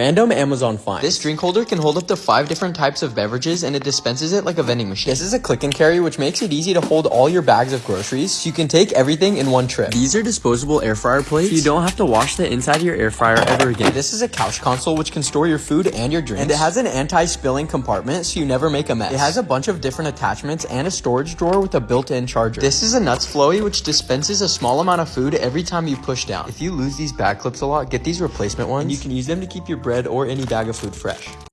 Random Amazon find. This drink holder can hold up to five different types of beverages and it dispenses it like a vending machine. This is a click and carry which makes it easy to hold all your bags of groceries so you can take everything in one trip. These are disposable air fryer plates so you don't have to wash the inside of your air fryer ever again. This is a couch console which can store your food and your drinks. And it has an anti-spilling compartment so you never make a mess. It has a bunch of different attachments and a storage drawer with a built-in charger. This is a nuts flowy which dispenses a small amount of food every time you push down. If you lose these bag clips a lot, get these replacement ones. and you can use them to keep your bread or any bag of food fresh.